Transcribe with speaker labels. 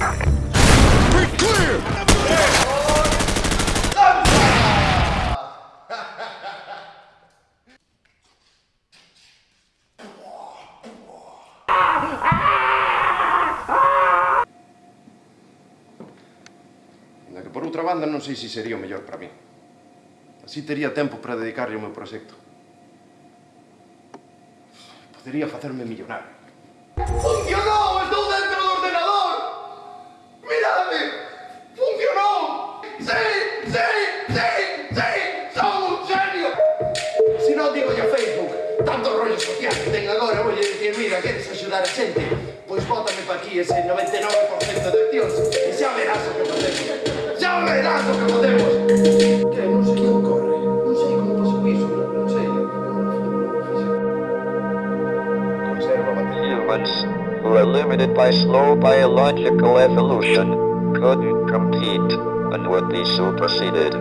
Speaker 1: We're clear! Na que por outra banda non sei se sería o mellor para mí. Así tería tempo para dedicarlle ao meu proxecto. Podería facerme millonario. Tanto rollo social que ten agora, vou dicir, mira, queres axudar a xente? Pois bótame pa aquí ese 99% de accións e.
Speaker 2: Humans, who are limited by slow biological evolution, couldn't compete and would be superseded.